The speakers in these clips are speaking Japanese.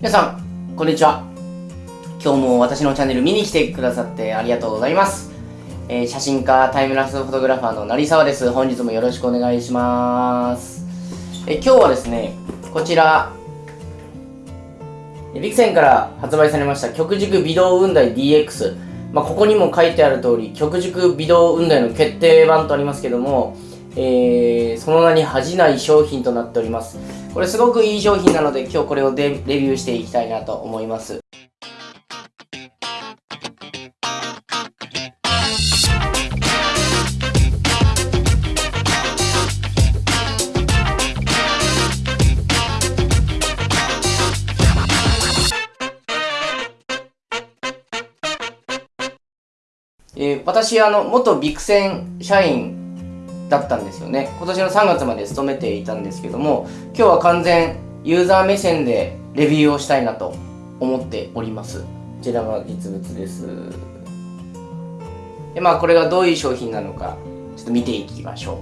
皆さん、こんにちは。今日も私のチャンネル見に来てくださってありがとうございます。えー、写真家、タイムラプスフォトグラファーの成沢です。本日もよろしくお願いします。えー、今日はですね、こちら、ビクセンから発売されました極軸微動雲台 DX。まあ、ここにも書いてある通り、極軸微動雲台の決定版とありますけども、えー、その名に恥じない商品となっております。これすごくいい商品なので今日これをレビューしていきたいなと思います。えー、私あの元ビクセン社員だったんですよね。今年の3月まで勤めていたんですけども今日は完全ユーザー目線でレビューをしたいなと思っております。こちらが実物です。でまあこれがどういう商品なのかちょっと見ていきましょ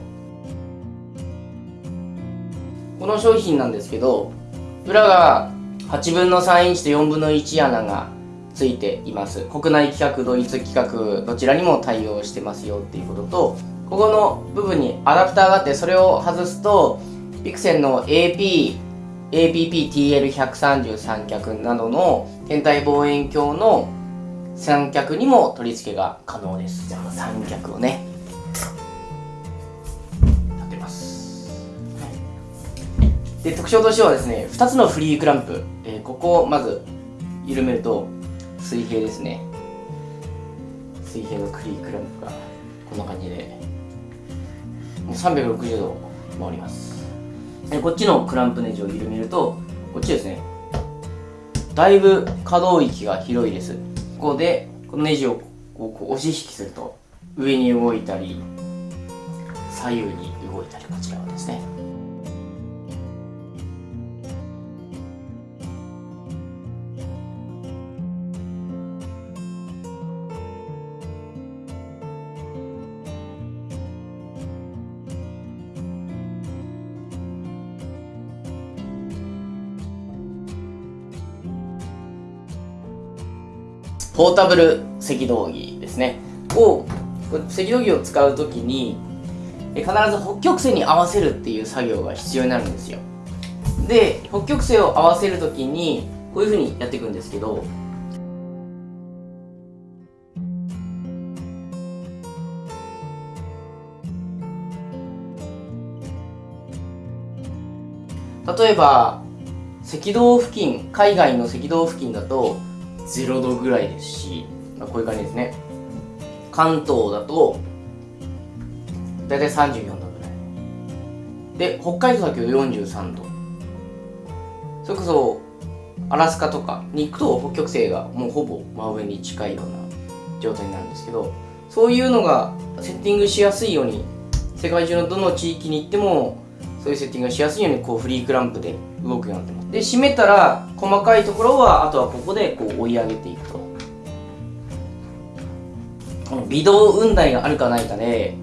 う。この商品なんですけど裏が8分の3インチと4分の1穴がついています。国内規格ドイツ規格どちらにも対応してますよっていうこととここの部分にアダプターがあってそれを外すとピクセンの AP APP-TL133 脚などの天体望遠鏡の三脚にも取り付けが可能です。じゃあ三脚をね。立てます、で特徴としてはですね2つのフリークランプ、えー、ここをまず緩めると水平ですね。水平のフリークランプがこんな感じで360度回ります。でこっちのクランプネジを緩めるとこっちですね。だいぶ可動域が広いです。ここでこのネジをこう押し引きすると上に動いたり左右に動いたりこちらはポータブル赤道儀ですね。を赤道儀を使う時に必ず北極星に合わせるっていう作業が必要になるんですよ。で北極星を合わせる時にこういうふうにやっていくんですけど例えば赤道付近海外の赤道付近だと0度ぐらいですし、まあ、こういう感じですね。関東だと大体34度ぐらい。で北海道だけど43度。それこそアラスカとかに行くと北極星がもうほぼ真上に近いような状態なんですけどそういうのがセッティングしやすいように世界中のどの地域に行ってもそういうセッティングがしやすいようにこうフリークランプで動くようになってます。で締めたら細かいところはあとはここでこう追い上げていくと。この微動雲台があるかないかで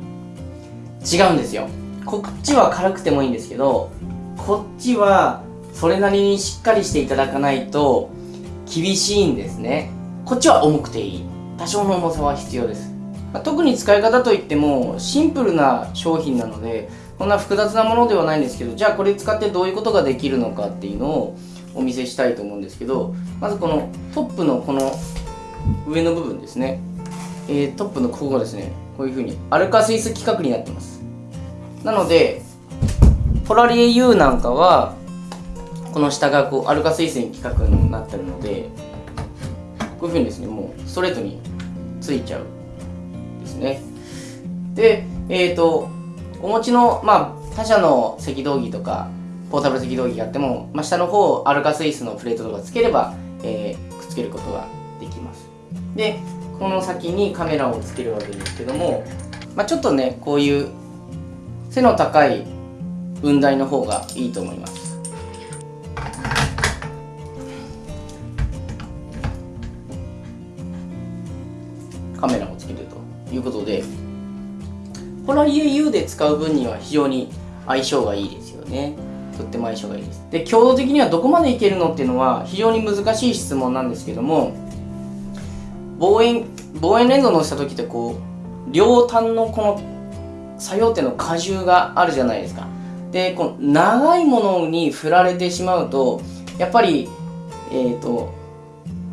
違うんですよ。こっちは軽くてもいいんですけどこっちはそれなりにしっかりしていただかないと厳しいんですね。こっちは重くていい。多少の重さは必要です、まあ、特に使い方といってもシンプルな商品なのでこんな複雑なものではないんですけどじゃあこれ使ってどういうことができるのかっていうのをお見せしたいと思うんですけどまずこのトップのこの上の部分ですね、えー、トップのここがですねこういうふうにアルカスイス規格になってます。なのでポラリエ U なんかはこの下がこうアルカスイスに規格になってるのでこういうふうにですねもうストレートについちゃうですね。でえっ、ー、とお持ちの、まあ、他社の赤道儀とかポータブル赤道儀があっても、まあ、下の方アルカスイスのプレートとかつければ、えー、くっつけることができます。でこの先にカメラをつけるわけですけども、まあ、ちょっとねこういう背の高い雲台の方がいいと思います。カメラをつけるということでポラリエ U で使う分には非常に相性がいいですよね。とっても相性がいいです。で強度的にはどこまでいけるのっていうのは非常に難しい質問なんですけども望遠望遠レンズを載せた時ってこう両端のこの作用点の荷重があるじゃないですか。でこの長いものに振られてしまうとやっぱりえっ、ー、と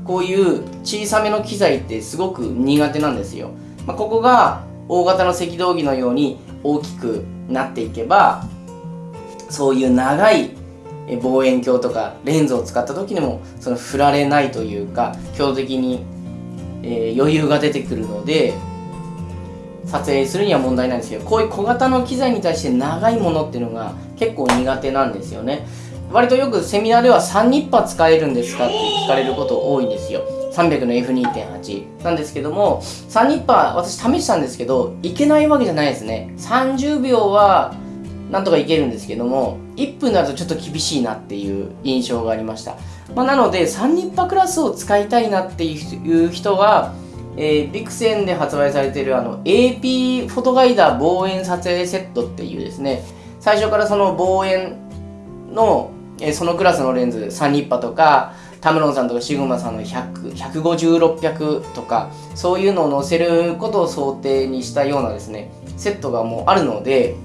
こういう小さめの機材ってすごく苦手なんですよ、まあ、ここが大型の赤道儀のように大きくなっていけばそういう長い望遠鏡とかレンズを使った時にもその振られないというか強的に、えー、余裕が出てくるので撮影するには問題ないんですけどこういう小型の機材に対して長いものっていうのが結構苦手なんですよね。割とよくセミナーでは3ニッパー使えるんですかって聞かれること多いんですよ。300の F2.8 なんですけども3ニッパー私試したんですけどいけないわけじゃないですね。30秒はなんとかいけるんですけども1分になるとちょっと厳しいなっていう印象がありました、まあ、なので3ニッパクラスを使いたいなっていう人はえー、ビクセンで発売されているあの AP フォトガイダー望遠撮影セットっていうですね。最初からその望遠の、えー、そのクラスのレンズ3ニッパとかタムロンさんとかシグマさんの150600とかそういうのを載せることを想定にしたようなですねセットがもうあるので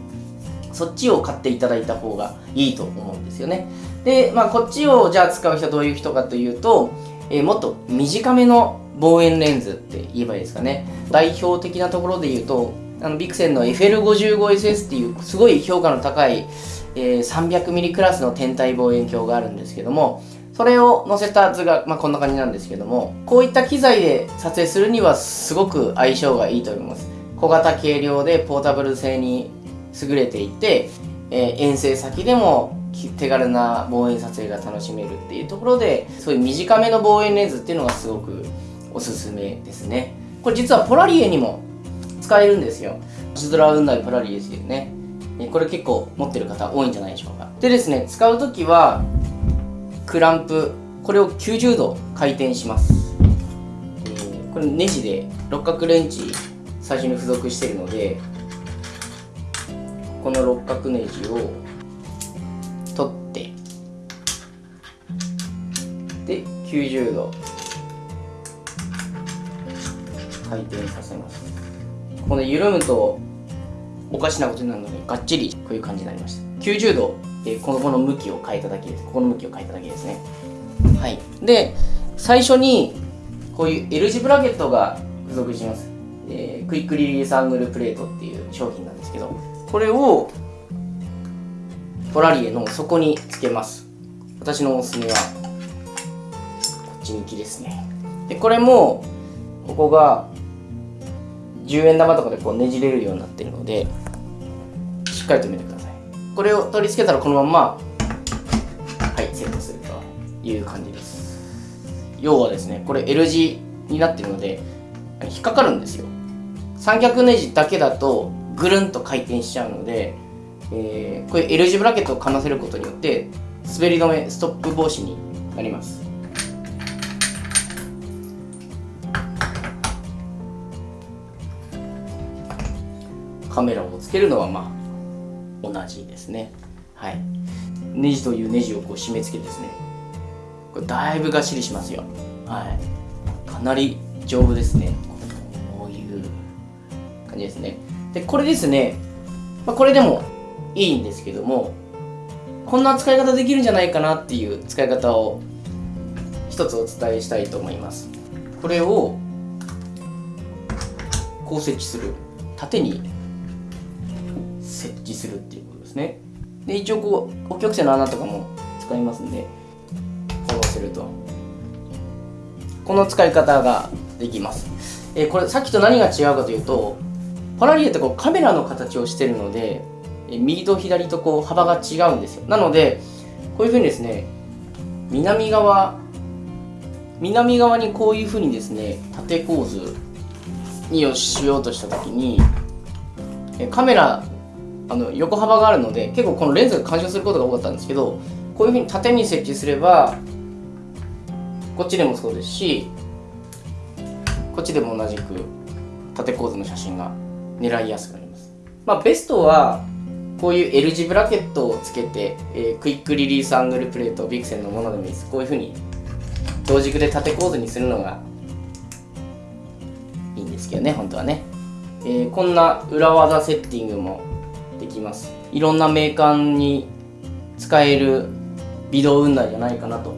そっちを買っていただいた方がいいと思うんですよね。でまあこっちをじゃあ使う人はどういう人かというと、えー、もっと短めの望遠レンズって言えばいいですかね。代表的なところで言うとあのビクセンの FL55SS っていうすごい評価の高い、えー、300mm クラスの天体望遠鏡があるんですけどもそれを載せた図が、まあ、こんな感じなんですけどもこういった機材で撮影するにはすごく相性がいいと思います。小型軽量でポータブル性に優れていて、えー、遠征先でも手軽な望遠撮影が楽しめるっていうところでそういう短めの望遠レンズっていうのがすごくおすすめですね。これ実はポラリエにも使えるんですよ。星空雲台ポラリエですよね。これ結構持ってる方多いんじゃないでしょうか。でですね使う時はクランプこれを90度回転します、えー、これネジで六角レンチ最初に付属しているのでこの六角ネジを取ってで90度回転させます。この緩むとおかしなことになるのでがっちりこういう感じになりました。90度、え、このこの向きを変えただけです。ここの向きを変えただけですね。はい。で最初にこういう L 字ブラケットが付属します、えー、クイックリリースアングルプレートっていう商品なんですけどこれをポラリエの底につけます。私のおすすめはこっち向きですね。でこれもここが10円玉とかでこうねじれるようになってるのでしっかりとめてください。これを取り付けたらこのままはいセットするという感じです。要はですねこれ L 字になってるので引っかかるんですよ。三脚ネジだけだとぐるんと回転しちゃうので、えー、こういう L 字ブラケットをかませることによって滑り止めストップ防止になります。カメラをつけるのはまあ同じですね。はい。ネジというネジをこう締め付けですね。これだいぶがっしりしますよ。はい。かなり丈夫ですね。こういう感じですね。でこれですね、まあ、これでもいいんですけどもこんな使い方できるんじゃないかなっていう使い方を一つお伝えしたいと思います。これをこう設置する。縦に設置するっていう。ですね。で一応こう北極星の穴とかも使いますんでこうすると。この使い方ができます、えー、これさっきと何が違うかというとパラリエってこうカメラの形をしてるので、えー、右と左とこう幅が違うんですよ。なのでこういうふうにですね南側南側にこういうふうにですね縦構図にをしようとした時にカメラあの横幅があるので結構このレンズが干渉することが多かったんですけどこういうふうに縦に設置すればこっちでもそうですしこっちでも同じく縦構図の写真が狙いやすくなります。まあベストはこういう L 字ブラケットをつけて、えー、クイックリリースアングルプレートビクセンのものでもいいです。こういうふうに同軸で縦構図にするのがいいんですけどね本当はね、えー、こんな裏技セッティングもできます。いろんなメーカーに使える微動雲台じゃないかなと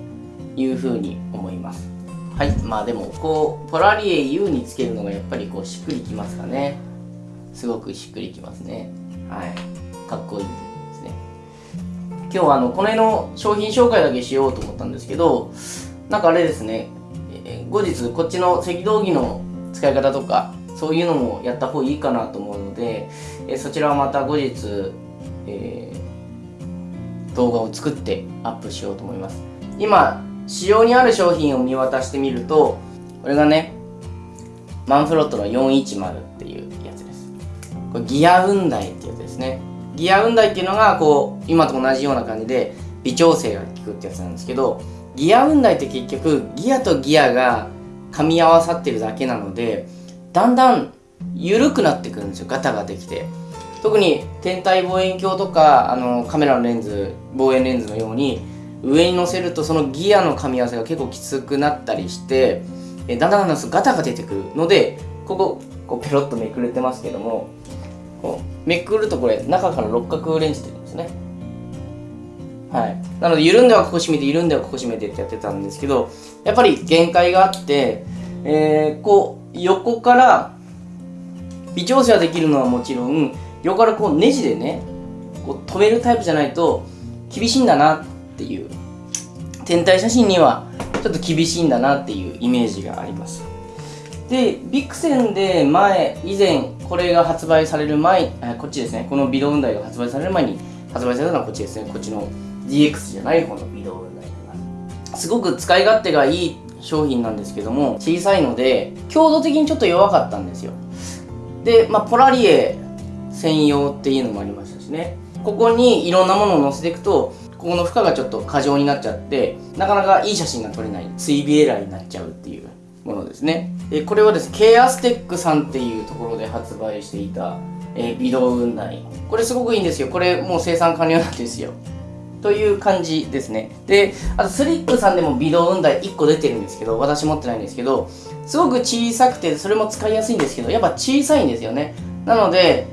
いうふうに思います。はい。まあでもこうポラリエ U につけるのがやっぱりこうしっくりきますかね。すごくしっくりきますね。はい。かっこいいですね。今日はあのこの辺の商品紹介だけしようと思ったんですけどなんかあれですね、え、後日こっちの赤道儀の使い方とかそういうのもやった方がいいかなと思うので、え、そちらはまた後日、えー、動画を作ってアップしようと思います。今市場にある商品を見渡してみるとこれがねマンフロットの410っていうやつです。これギア雲台っていうやつですね。ギア雲台っていうのがこう今と同じような感じで微調整が効くってやつなんですけどギア雲台って結局ギアとギアが噛み合わさってるだけなのでだんだん緩くなってくるんですよガタができて。特に天体望遠鏡とかあのカメラのレンズ望遠レンズのように上に乗せるとそのギアの噛み合わせが結構きつくなったりしてえだんだんだんだんガタが出てくるのでこここうペロッとめくれてますけどもこうめくるとこれ中から六角レンズ出てますね。はい、なので緩んではここ締めて緩んではここ締めてってやってたんですけどやっぱり限界があって、えー、こう横から微調整はできるのはもちろん横からこうネジでねこう止めるタイプじゃないと厳しいんだなっていう。天体写真にはちょっと厳しいんだなっていうイメージがあります。でビクセンで前以前これが発売される前こっちですね。このビドウンダイが発売される前に発売されたのはこっちですね。こっちの DX じゃない方の微動分台にな。りますすごく使い勝手がいい商品なんですけども小さいので強度的にちょっと弱かったんですよ。で、まあ、ポラリエ専用っていうのもありましたしね。ここにいろんなものを載せていくとここの負荷がちょっと過剰になっちゃってなかなかいい写真が撮れない追尾エラーになっちゃうっていうものですね。でこれはですね K アステックさんっていうところで発売していた、えー、微動雲台これすごくいいんですよ。これもう生産完了なんですよ。という感じですね。で、あとスリップさんでも微動雲台1個出てるんですけど、私持ってないんですけど、すごく小さくて、それも使いやすいんですけど、やっぱ小さいんですよね。なので、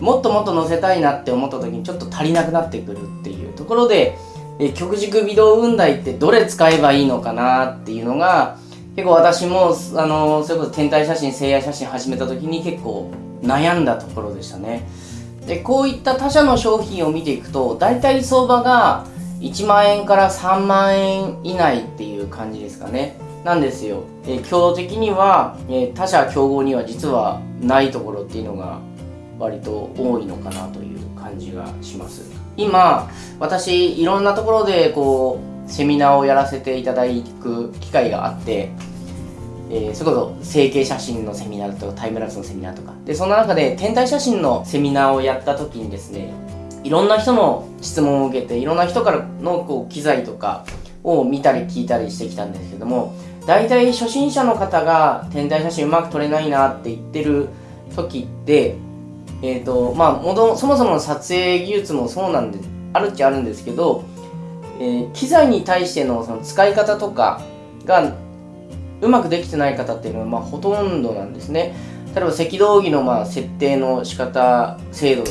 もっともっと載せたいなって思った時にちょっと足りなくなってくるっていうところで、え極軸微動雲台ってどれ使えばいいのかなっていうのが、結構私も、あの、それこそ天体写真、星夜写真始めた時に結構悩んだところでしたね。でこういった他社の商品を見ていくと大体相場が1万円から3万円以内っていう感じですかね。なんですよ、えー、強度的には、えー、他社競合には実はないところっていうのが割と多いのかなという感じがします。今私いろんなところでこうセミナーをやらせていただく機会があってえー、それこそ成形写真のセミナーとかタイムラプスのセミナーとか。でその中で天体写真のセミナーをやった時にですねいろんな人の質問を受けていろんな人からのこう機材とかを見たり聞いたりしてきたんですけども大体初心者の方が天体写真うまく撮れないなって言ってる時ってえっ、ー、とまあもとそもそもの撮影技術もそうなんであるっちゃあるんですけど、えー、機材に対してのその使い方とかがうまくできてない方っていうのはまあほとんどなんですね。例えば赤道儀のまあ設定の仕方精度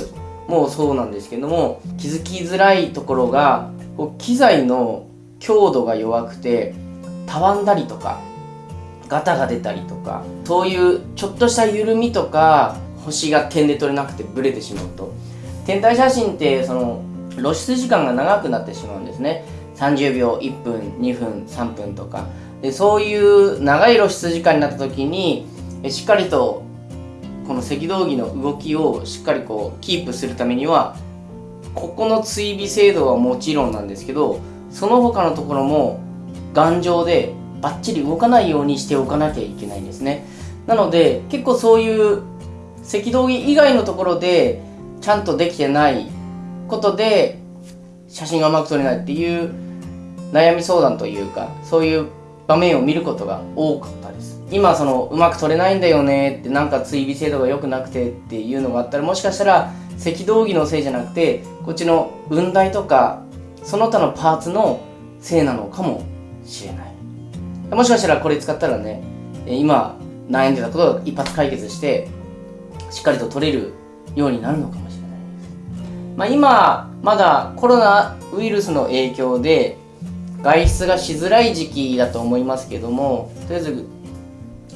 もそうなんですけども気づきづらいところがこう機材の強度が弱くてたわんだりとかガタが出たりとかそういうちょっとした緩みとか星が点で取れなくてブレてしまうと。天体写真ってその露出時間が長くなってしまうんですね。30秒1分2分3分とか。でそういう長い露出時間になった時にしっかりとこの赤道儀の動きをしっかりこうキープするためにはここの追尾精度はもちろんなんですけどその他のところも頑丈でバッチリ動かないようにしておかなきゃいけないんですね。なので結構そういう赤道儀以外のところでちゃんとできてないことで写真がうまく撮れないっていう悩み相談というかそういう場面を見ることが多かったです。今そのうまく取れないんだよねってなんか追尾精度が良くなくてっていうのがあったらもしかしたら赤道儀のせいじゃなくてこっちの雲台とかその他のパーツのせいなのかもしれない。もしかしたらこれ使ったらね今悩んでたことを一発解決してしっかりと取れるようになるのかもしれないです、まあ、今まだコロナウイルスの影響で外出がしづらい時期だと思いますけどもとりあえず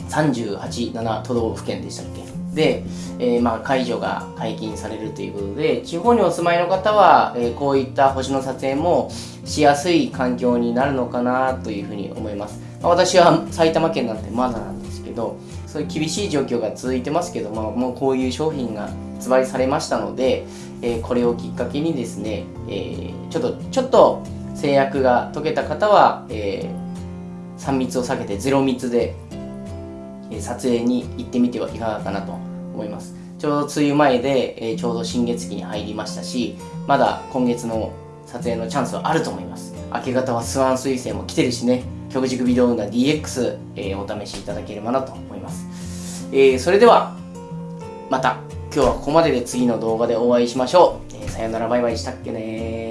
387都道府県でしたっけ？で、えー、まあ解除が解禁されるということで地方にお住まいの方は、えー、こういった星の撮影もしやすい環境になるのかなというふうに思います、まあ、私は埼玉県なんてまだなんですけどそういう厳しい状況が続いてますけど、まあ、もうこういう商品が発売されましたので、えー、これをきっかけにですね、えちょっとちょっと制約が解けた方は、え3密を避けて0密でえ撮影に行ってみてはいかがかなと思います。ちょうど梅雨前で、えちょうど新月期に入りましたしまだ今月の撮影のチャンスはあると思います。明け方はスワン彗星も来てるしね。極軸ビデオ運動 DX、えー、お試しいただければなと思います、えー、それではまた。今日はここまでで次の動画でお会いしましょう、えー、さよならバイバイしたっけね